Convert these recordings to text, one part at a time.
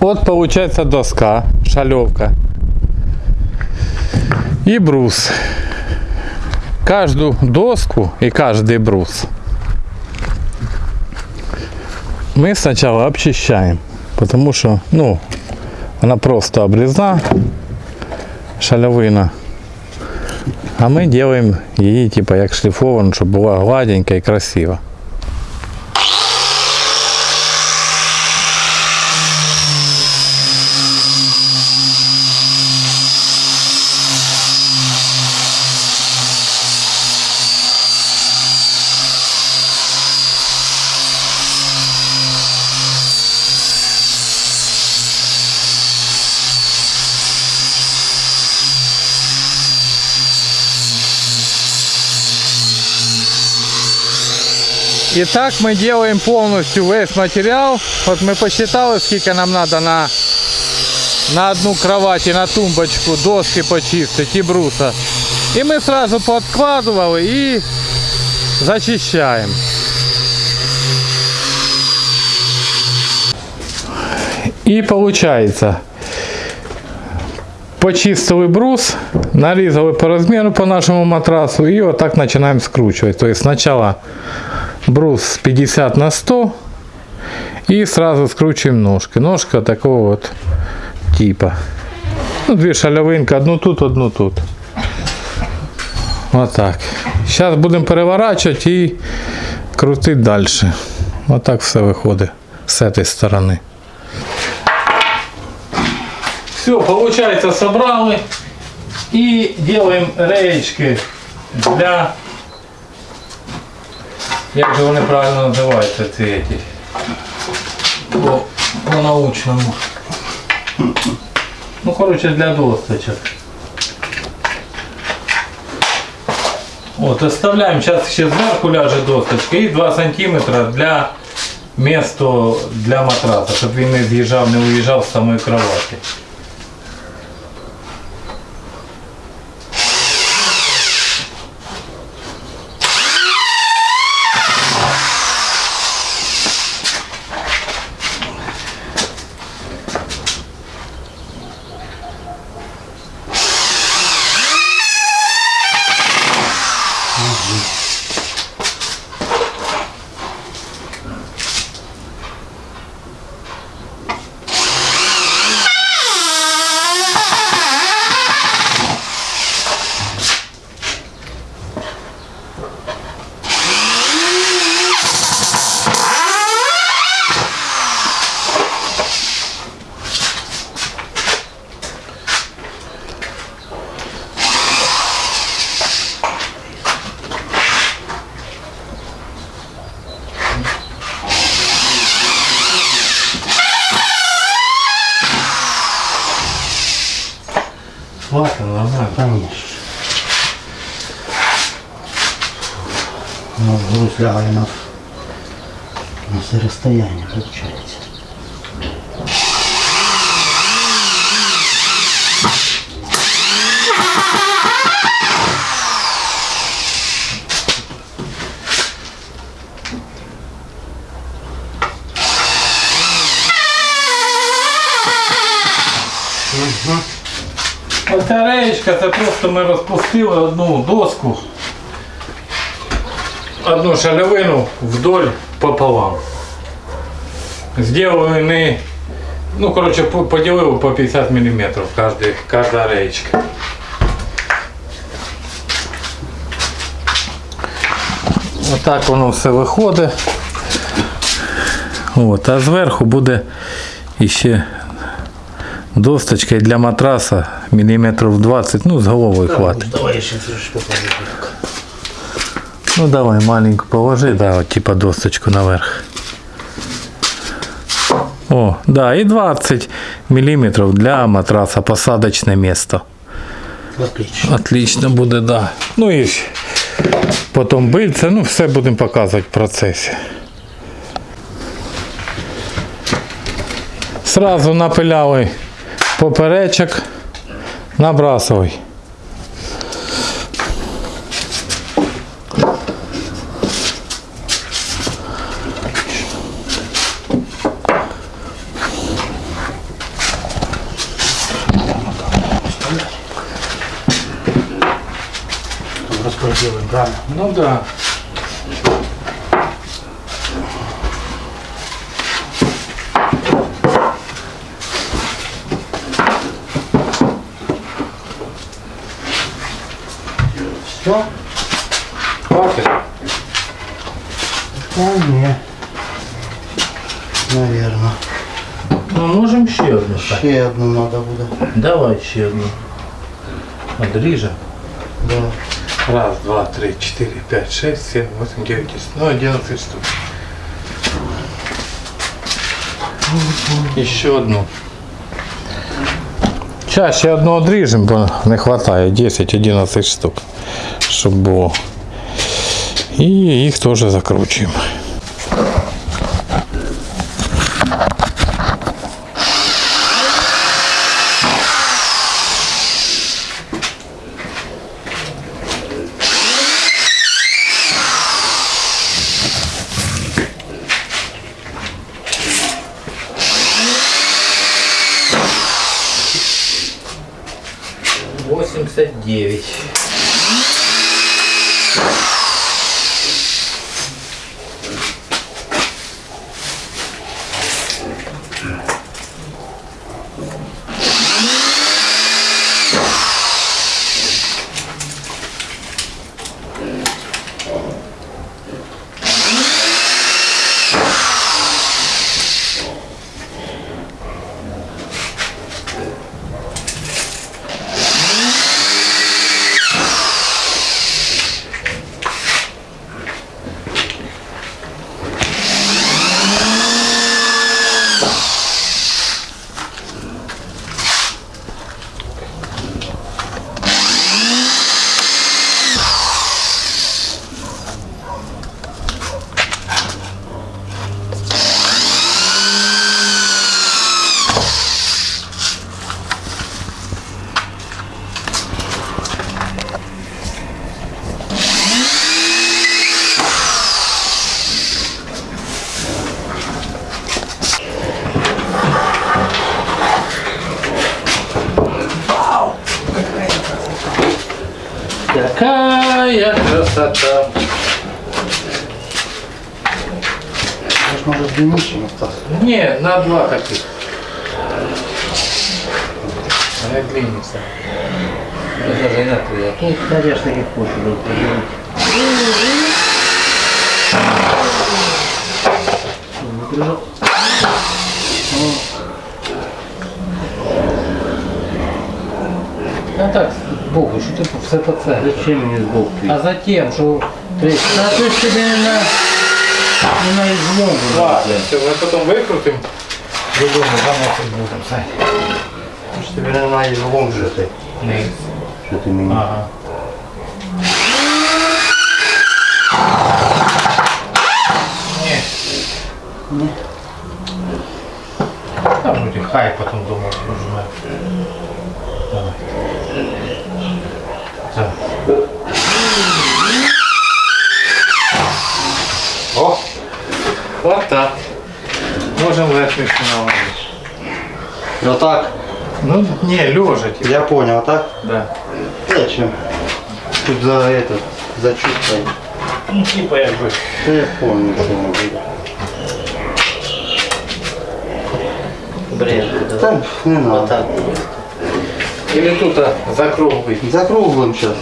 Вот получается доска, шалевка и брус. Каждую доску и каждый брус мы сначала обчищаем, потому что, ну, она просто обрезна, шалевина. А мы делаем її типа як шліфовану, щоб була гладенька і красива. И так мы делаем полностью весь материал. Вот мы посчитали, сколько нам надо на, на одну кровать и на тумбочку доски почистить и бруса. И мы сразу подкладывали и зачищаем. И получается, почистили брус, нарезали по размеру по нашему матрасу и вот так начинаем скручивать. То есть сначала брус 50 на 100 и сразу скручиваем ножки. Ножка такого вот типа. Ну, две шалявинки, одну тут, одну тут. Вот так. Сейчас будем переворачивать и крутить дальше. Вот так все виходить с этой стороны. Все, получается, собрали и делаем реечки для як же вони правильно називаються ці эти? По, по научному. Ну, коротше, для досточок. От, оставляємо, зараз ще зверху ляже досточка і 2 см для місто для матраса, щоб він не з'їжджав, не уїжджав з самої кровати. Лягає на, на це розстояння, виходить. Оця реєчка це просто ми розпустили одну доску, одну шалевину вдоль пополам. Сделали не, ну короче, по- поділили по 50 мм каждая, каждая реєчка. Отак воно все виходить. От, а зверху буде іще досточка для матраса міліметрів 20, ну з головою хватить. Давай я ще покажу. Ну давай маленьку положи, да, вот типа досточку наверх. О, да, и 20 миллиметров для матраса посадочное место. Отлично. Отлично буде, да. Ну і ж потім бильце, ну все будемо показувати в процесі. Сразу напиляли поперечок, набрасывай. Делаем, правильно? Ну да. Все? Хватит. Вполне. Наверное. Ну, можем ще одну надо буде. Давай ще одну. Одріже. Да. Раз, два, три, четыре, пять, шесть, семь, восемь, девять, десять. Ну, одиннадцать штук. Еще одну. Чаще одну одріжемо, бо не вистачає 10-11 штук, щоб було. І їх теж закручуємо. 9. Красота! Может, может длиннее остался? Не, на два таких. Она длинница. Это даже на три. а Ну, конечно, как хочешь. да, поделать. Выгружал. А так, Богу, що ти все по це? Зачем мне сбоку? А затем, що То есть, да, то есть тебе не на, не на излом. Ладно, все, ми потім викрутимо. Додому заносити будемо. Сань. То есть тебе не на излом же ты. Низ. Что ты меня? Ага. Ні. Ні. Та вроді хай потім дома пожме. О! Вот так. Можем верхнюю наложить. Вот так. Ну, не, лежа типа. Я понял, а так? Да. Зачем? Тут за это, за чувство. Ну, типа якби. Да я помню, что были. Бред, да? Там не надо. Вот так. Или тут а, закруглий. Закруглим сейчас.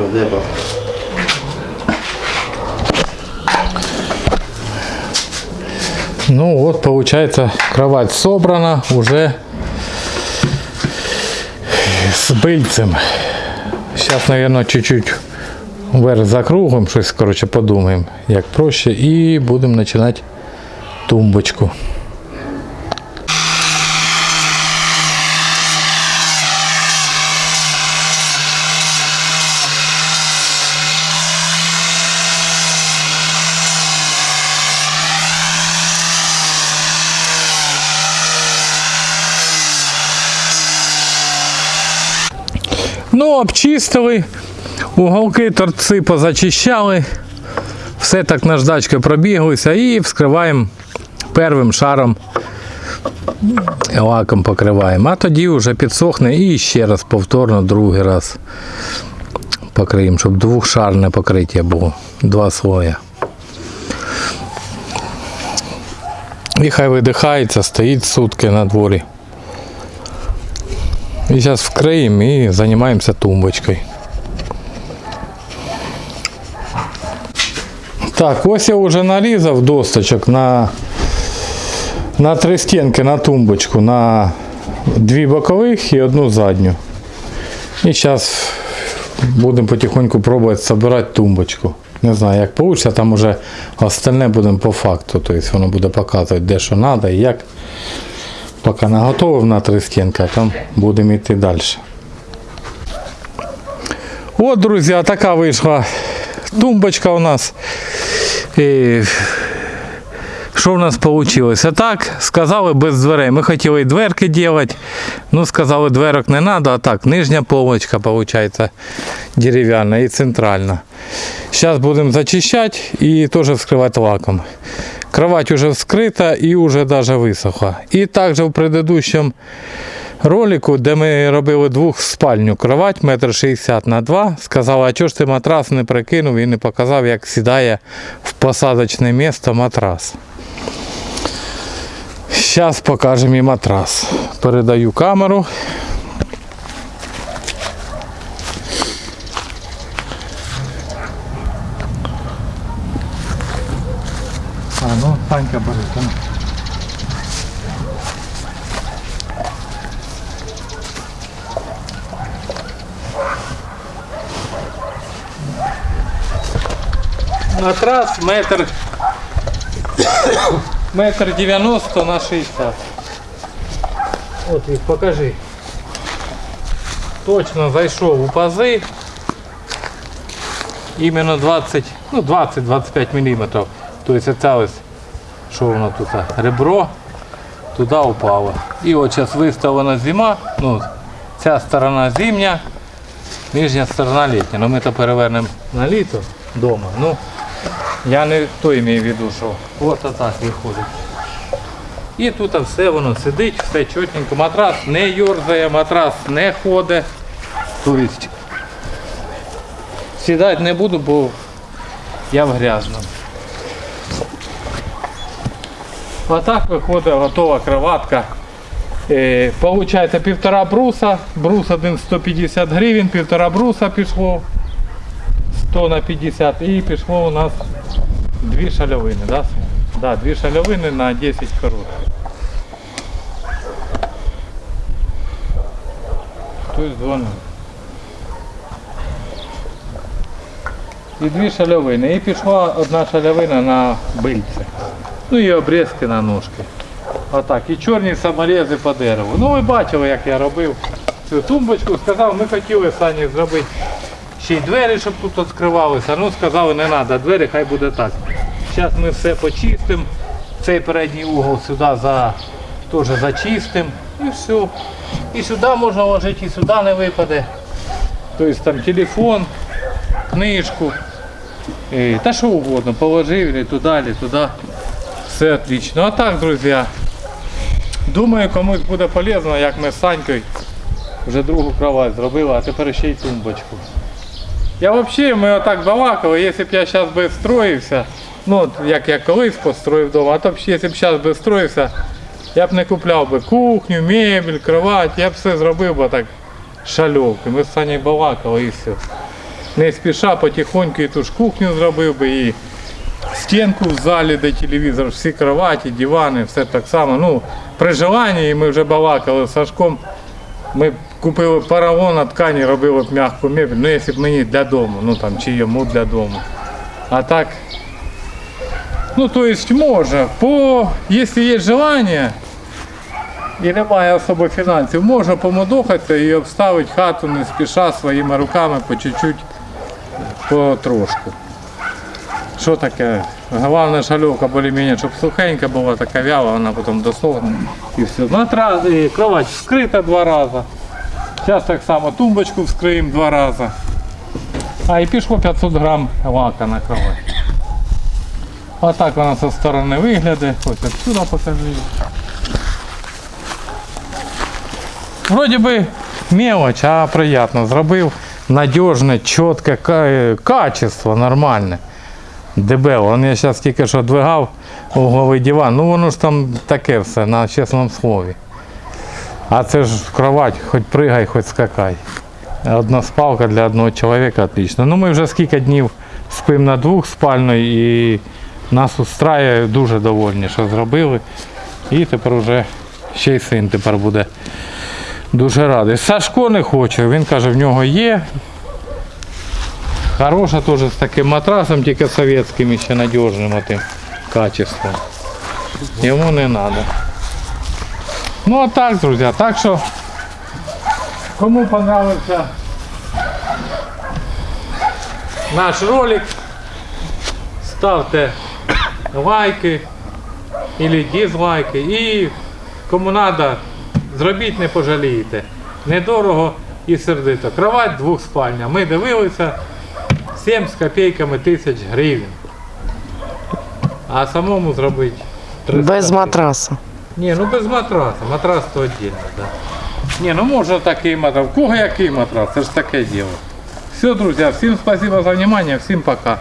Все, деба. Ну вот, получается, кровать собрана уже с быльцем. Сейчас, наверное, чуть-чуть вверх закруглим, щось, короче, подумаємо, як проще, і будемо починати тумбочку. Ну, обчистили, уголки торці позачищали, все так наждачкою пробіглися і вскриваємо первим шаром лаком покриваємо. А тоді вже підсохне і ще раз повторно другий раз покриємо, щоб двохшарне покриття було. Два слоя. І хай видихається, стоїть сутки на дворі. І зараз вкриємо і займаємося тумбочкою. Так, ось я вже нарізав досточок на, на три стінки на тумбочку, на дві бокових і одну задню. І зараз будемо потихоньку пробувати збирати тумбочку. Не знаю, як вийде, там уже остальне будемо по факту. Тобто воно буде показувати, де що треба і як. Поки наготовив на три стінки, а там будемо йти далі. От, друзі, така вийшла тумбочка у нас. І що в нас вийшло? Так, сказали без дверей. Ми хотіли і дверки робити. Ну, сказали, дверок не треба, а так, нижня полочка, виходить, дерев'яна і центральна. Зараз будемо зачищати і теж вскривати лаком. Кровать уже вскрита і вже даже висохла. І також в предыдущому ролику, де ми робили двохспальню кровать, метр шістдесят на 2, сказала, а чого ж ти матрас не прикинув і не показав, як сідає в посадочне місце матрас. Зараз покажемо і матрас. Передаю камеру. А, ну, Санька бери. там. Матрас метр метр 90 на 60. От їх покажи. Точно зайшов у пази. Іменно 20, ну 20-25 мм. Тобто це ось, що воно тут, ребро, туди упало. І от зараз виставлена зима, ну, ця сторона зимня, нижня сторона літня. Ну ми то перевернемо на літо вдома. Ну, я не то маю в що от так виходить. І тут все воно сидить, все чотненько. Матрас не йорзає, матрас не ходить. Тобто сідати не буду, бо я в грязному. Отак виходить готова кроватка. Е, Получається півтора бруса, брус один 150 гривень, півтора бруса пішло. 100 на 50 і пішло у нас дві шальовини, да? Да, дві шальовини на 10 корот. Хтось дзвонив. І дві шальовини. І пішла одна шальовина на бильце. Ну і обрізки на ножки. Отак. І чорні саморези по дереву. Ну ви бачили, як я робив цю тумбочку. Сказав, ми хотіли Сані зробити ще й двері, щоб тут відкривалися. Ну сказали, не треба двері, хай буде так. Зараз ми все почистимо. Цей передній угол сюди за, теж зачистимо. І все. І сюди можна ложити, і сюди не випаде. Тобто там телефон, книжку. Е, Та що угодно, положив или туди, туди. Все отлично. А так, друзі, думаю, комусь буде полезно, як ми з Санькою вже другу кровать зробили, а тепер ще й тумбочку. Я взагалі, ми отак балакали, якщо б я зараз би строївся, ну як я колись построїв вдома, а то б якщо б зараз би строївся, я б не купляв би кухню, мебель, кровать, я б все зробив би так шальовки. Ми з Санєю балакали і все. Не спіша, потихоньку і ту ж кухню зробив би і стінку в залі, де телевізор, всі кроваті, дивани, все так само. Ну, при желанні, і ми вже балакали з Сашком. Ми купили паравон на ткані, робили б м'яку мебель, ну якщо б мені для дому, ну там чи йому для дому. А так, ну то есть може, по, якщо є желання і немає особо фінансів, можна помодохатися і обставити хату не спіша своїми руками по чуть-чуть, потрошку. Що таке? Головне шальовка більш-менш, щоб сухенька була, така вяла, вона потім досохне і все. Матрас, і кровать вскрита два рази. Зараз так само тумбочку вскриємо два рази. А і пішло 500 грам лака на кровать. Отак вона зі сторони виглядає. Ось отсюди покажи. Вроді би мелоч, а приємно. Зробив надіжне, чітке качество, нормальне. Дебело. Он я зараз тільки що двигав угловий диван. Ну воно ж там таке все, на чесному слові. А це ж кровать, хоч пригай, хоч скакай. Одна спалка для одного чоловіка отлично. Ну ми вже скільки днів спимо на двох спальної і нас устраює дуже довольні, що зробили. І тепер вже ще й син тепер буде дуже радий. Сашко не хоче, він каже, в нього є. Хороша теж з таким матрасом, тільки совєтським ще надіжним отим качеством. Йому не треба. Ну а так, друзі, так що кому понравився наш ролик, ставте лайки или дизлайки і кому треба, зробіть не пожалієте. Недорого і сердито. Кровать двохспальня. Ми дивилися 7 з копійками тисяч гривень. А самому зробити 300 Без матраса. Ні, ну без матраса. Матрас то віддільно, так. Да. Ні, ну можна такий матрас. В кого який матрас? Це ж таке діло. Все, друзі, всім спасибо за внимание, всім пока.